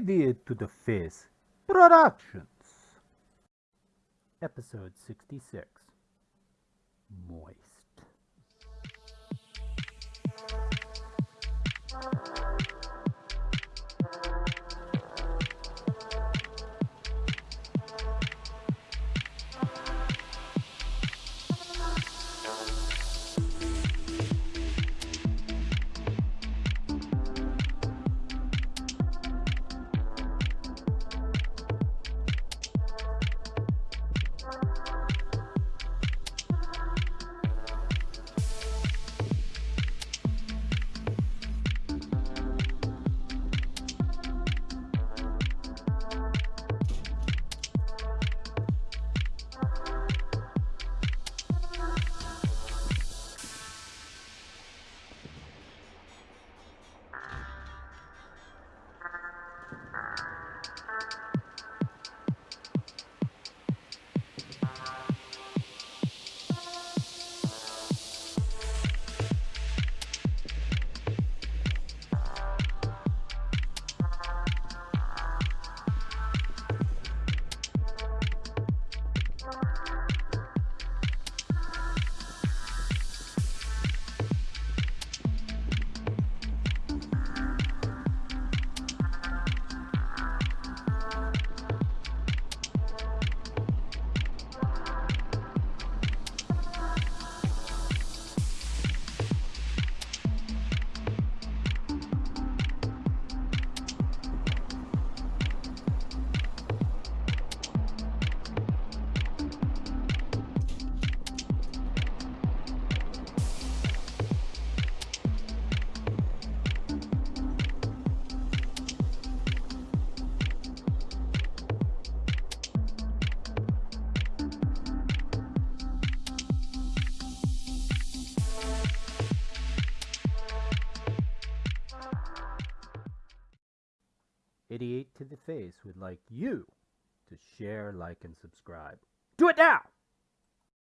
Idiot to the Face Productions. Episode 66 Moist. Idiot to the Face would like you to share, like, and subscribe. Do it now!